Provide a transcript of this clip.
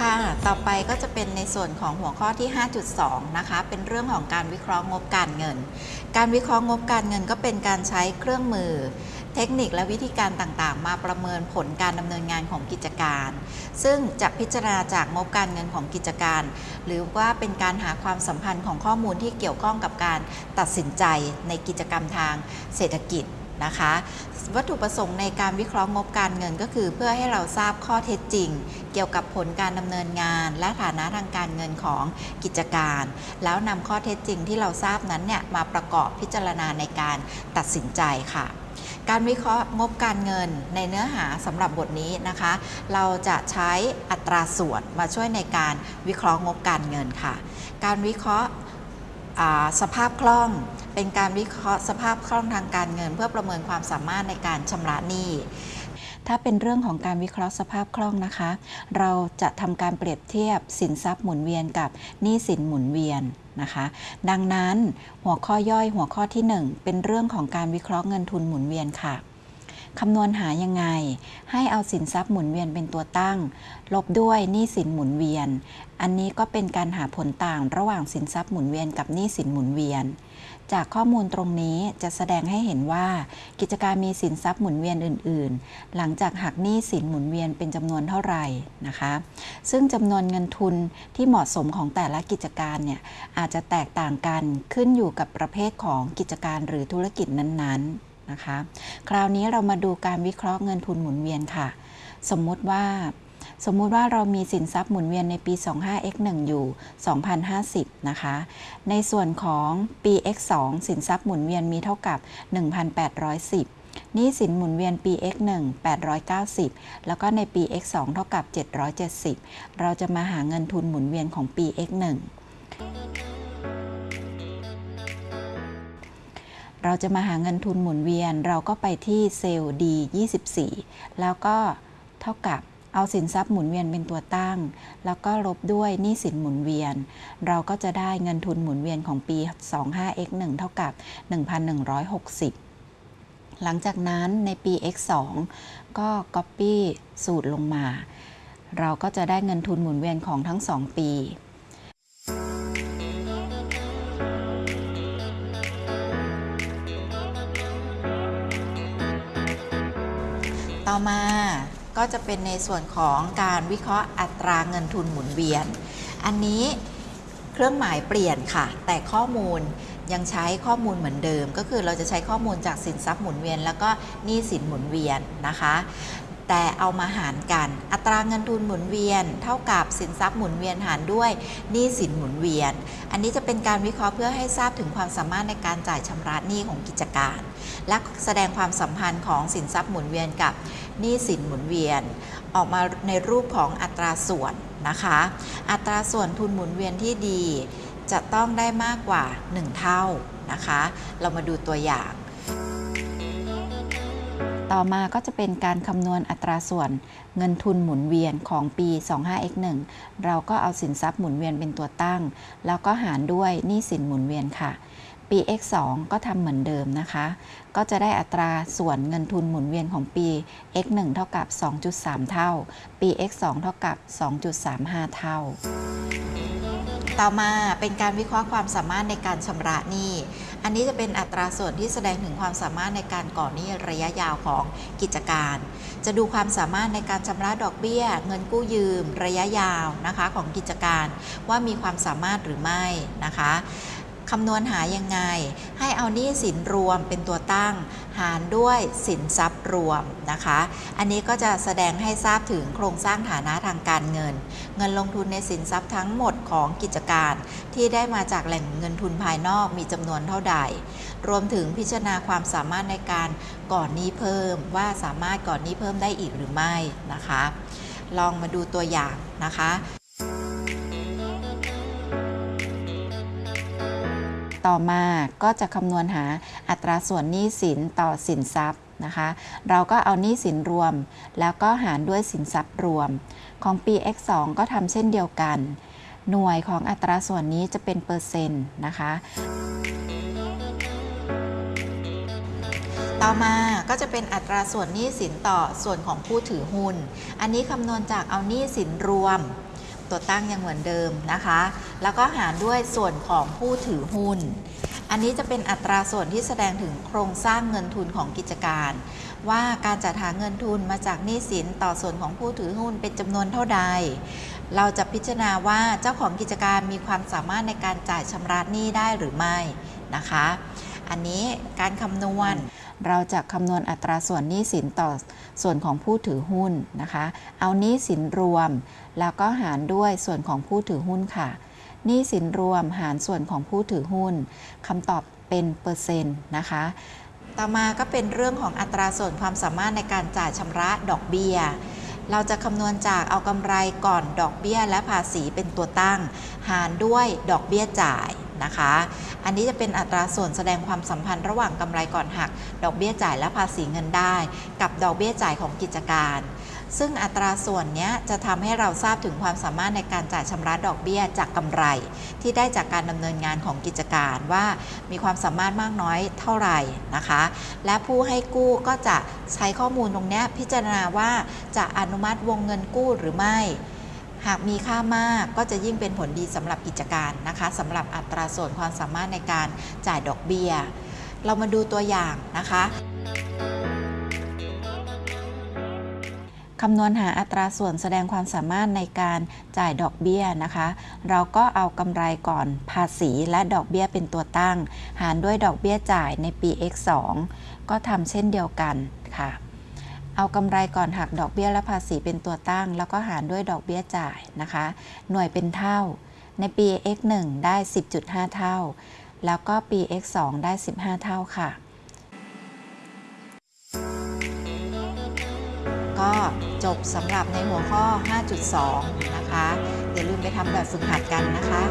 ค่ะ ต่อไปก็จะเป็นในส่วนของหัวข้อที่ 5.2 นะคะ เป็นเรื่องของการวิเคราะห์งบการเงิน การวิเคราะห์งบการเงินก็เป็นการใช้เครื่องมือ เทคนิคและวิธีการต่างๆ มาประเมินผลการดำเนินงานของกิจการ ซึ่งจะพิจารณาจากงบการเงินของกิจการ หรือว่าเป็นการหาความสัมพันธ์ของข้อมูลที่เกี่ยวข้องกับการตัดสินใจในกิจกรรมทางเศรษฐกิจ นะคะ วัตถุประสงค์ในการวิเคราะห์งบการเงินก็คือ เพื่อให้เราทราบข้อเท็จจริง เกี่ยวกับผลการดำเนินงาน และฐานะทางการเงินของกิจการ แล้วนำข้อเท็จจริงที่เราทราบนั้นเนี่ยมาประกอบพิจารณาในการตัดสินใจค่ะการวิเคราะห์งบการเงินในเนื้อหาสำหรับบทนี้นะคะ เราจะใช้อัตราส่วนมาช่วยในการวิเคราะห์งบการเงินค่ะ การวิเคราะห์สภาพคล่อง เป็นการวิเคราะห์สภาพคล่องทางการเงิน เพื่อประเมินความสามารถในการชำระหนี้ถ้าเป็นเรื่องของการวิเคราะห์สภาพคล่องนะคะ เราจะทำการเปรียบเทียบสินทรัพย์หมุนเวียนกับหนี้สินหมุนเวียนนะคะ ดังนั้นหัวข้อย่อยหัวข้อที่ 1 เป็นเรื่องของการวิเคราะห์เงินทุนหมุนเวียนค่ะ คำนวณหายังไง ให้เอาสินทรัพย์หมุนเวียนเป็นตัวตั้ง ลบด้วยหนี้สินหมุนเวียน อันนี้ก็เป็นการหาผลต่างระหว่างสินทรัพย์หมุนเวียนกับหนี้สินหมุนเวียน จากข้อมูลตรงนี้จะแสดงให้เห็นว่า กิจการมีสินทรัพย์หมุนเวียนอื่น ๆ หลังจากหักหนี้สินหมุนเวียนเป็นจำนวนเท่าไหร่นะคะ ซึ่งจำนวนเงินทุนที่เหมาะสมของแต่ละกิจการเนี่ยอาจจะแตกต่างกันขึ้นอยู่กับประเภทของกิจการหรือธุรกิจนั้น ๆ นะคะ คราวนี้เรามาดูการวิเคราะห์เงินทุนหมุนเวียนค่ะ สมมุติว่า สมมุติว่าเรามีสินทรัพย์หมุนเวียนในปี 25x1 อยู่ 2,050 นะคะ ในส่วนของปี x2 สินทรัพย์หมุนเวียนมีเท่ากับ 1,810นี้สินหมุนเวียนปี x1 890 แล้วก็ในปี x2 เท่ากับ 770 เราจะมาหาเงินทุนหมุนเวียนของปี x1 เราจะมาหาเงินทุนหมุนเวียน เราก็ไปที่เซลล์ D24 แล้วก็เท่ากับเอาสินทรัพย์หมุนเวียนเป็นตัวตั้ง แล้วก็ลบด้วยหนี้สินหมุนเวียน เราก็จะได้เงินทุนหมุนเวียนของปี 25x1 เท่ากับ 1,160 หลังจากนั้นในปี x2 ก็ copy สูตรลงมา เราก็จะได้เงินทุนหมุนเวียนของทั้ง 2 ปี ต่อมาก็จะเป็นในส่วนของการวิเคราะห์อัตราเงินทุนหมุนเวียน อันนี้เครื่องหมายเปลี่ยนค่ะ แต่ข้อมูลยังใช้ข้อมูลเหมือนเดิม ก็คือเราจะใช้ข้อมูลจากสินทรัพย์หมุนเวียน แล้วก็หนี้สินหมุนเวียนนะคะ แต่เอามาหารกัน อัตราเงินทุนหมุนเวียน เท่ากับสินทรัพย์หมุนเวียนหารด้วยหนี้สินหมุนเวียน อันนี้จะเป็นการวิเคราะห์เพื่อให้ทราบถึงความสามารถในการจ่ายชำระหนี้ของกิจการ และแสดงความสัมพันธ์ของสินทรัพย์หมุนเวียนกับหนี้สินหมุนเวียน ออกมาในรูปของอัตราส่วนนะคะ อัตราส่วนทุนหมุนเวียนที่ดี จะต้องได้มากกว่า 1 เท่านะคะ เรามาดูตัวอย่าง ต่อมาก็จะเป็นการคำนวณอัตราส่วนเงินทุนหมุนเวียนของปี 25x1 เราก็เอาสินทรัพย์หมุนเวียนเป็นตัวตั้ง แล้วก็หารด้วยหนี้สินหมุนเวียนค่ะ ปี x2 ก็ทำเหมือนเดิมนะคะ ก็จะได้อัตราส่วนเงินทุนหมุนเวียนของปี x1 เท่ากับ 2.3 เท่า ปี x2 เท่ากับ 2.35 เท่า ต่อมาเป็นการวิเคราะห์ความสามารถในการชำระหนี้ อันนี้จะเป็นอัตราส่วนที่แสดงถึงความสามารถในการก่อหนี้ระยะยาวของกิจการ จะดูความสามารถในการชำระดอกเบี้ย เงินกู้ยืม ระยะยาวนะคะของกิจการ ว่ามีความสามารถหรือไม่นะคะ คำนวณหายังไง ให้เอาหนี้สินรวมเป็นตัวตั้ง หารด้วยสินทรัพย์รวมนะคะ อันนี้ก็จะแสดงให้ทราบถึงโครงสร้างฐานะทางการเงิน เงินลงทุนในสินทรัพย์ทั้งหมดของกิจการ ที่ได้มาจากแหล่งเงินทุนภายนอกมีจำนวนเท่าใด รวมถึงพิจารณาความสามารถในการก่อนนี้เพิ่มว่าสามารถก่อนนี้เพิ่มได้อีกหรือไม่นะคะ ลองมาดูตัวอย่างนะคะ ต่อมาก็จะคำนวณหาอัตราส่วนหนี้สินต่อสินทรัพย์นะคะ เราก็เอาหนี้สินรวม แล้วก็หารด้วยสินทรัพย์รวม ของปี x2 ก็ทำเช่นเดียวกัน หน่วยของอัตราส่วนนี้จะเป็นเปอร์เซ็นต์นะคะ ต่อมาก็จะเป็นอัตราส่วนหนี้สินต่อส่วนของผู้ถือหุ้น อันนี้คำนวณจากเอาหนี้สินรวม ตัวตั้งยังเหมือนเดิมนะคะ แล้วก็หารด้วยส่วนของผู้ถือหุ้น อันนี้จะเป็นอัตราส่วนที่แสดงถึงโครงสร้างเงินทุนของกิจการ ว่าการจัดหาเงินทุนมาจากหนี้สินต่อส่วนของผู้ถือหุ้นเป็นจำนวนเท่าใด เราจะพิจารณาว่าเจ้าของกิจการมีความสามารถในการจ่ายชำระหนี้ได้หรือไม่นะคะ อันนี้การคำนวณเราจะคำนวณอัตราส่วนหนี้สินต่อส่วนของผู้ถือหุ้นนะคะ เอาหนี้สินรวม แล้วก็หารด้วยส่วนของผู้ถือหุ้นค่ะหนี้สินรวมหารส่วนของผู้ถือหุ้นคำตอบเป็นเปอร์เซ็นต์นะคะ ต่อมาก็เป็นเรื่องของอัตราส่วนความสามารถในการจ่ายชำระดอกเบี้ยเราจะคำนวณจากเอากำไรก่อนดอกเบี้ยและภาษีเป็นตัวตั้ง หารด้วยดอกเบี้ยจ่ายนะคะ อันนี้จะเป็นอัตราส่วนแสดงความสัมพันธ์ระหว่างกำไรก่อนหัก ดอกเบี้ยจ่ายและภาษีเงินได้ กับดอกเบี้ยจ่ายของกิจการ ซึ่งอัตราส่วนเนี้ยจะทำให้เราทราบถึงความสามารถในการจ่ายชำระดอกเบี้ยจากกำไร ที่ได้จากการดำเนินงานของกิจการว่ามีความสามารถมากน้อยเท่าไหร่นะคะ และผู้ให้กู้ก็จะใช้ข้อมูลตรงเนี้ยพิจารณาว่าจะอนุมัติวงเงินกู้หรือไม่ หากมีค่ามากก็จะยิ่งเป็นผลดีสำหรับกิจการนะคะสำหรับอัตราส่วนความสามารถในการจ่ายดอกเบี้ย เรามาดูตัวอย่างนะคะคำนวณหาอัตราส่วนแสดงความสามารถในการจ่ายดอกเบี้ยนะคะ เราก็เอากำไรก่อนภาษีและดอกเบี้ยเป็นตัวตั้ง หารด้วยดอกเบี้ยจ่ายในปี x2 ก็ทำเช่นเดียวกันค่ะ เอากำไรก่อนหักดอกเบี้ยและภาษีเป็นตัวตั้ง แล้วก็หารด้วยดอกเบี้ยจ่ายนะคะ หน่วยเป็นเท่า ในปี x1 ได้ 10.5 เท่า แล้วก็ปี x2 ได้ 15 เท่าค่ะ ก็จบสำหรับในหัวข้อ 5.2 นะคะ อย่าลืมไปทำแบบฝึกหัดกันนะคะ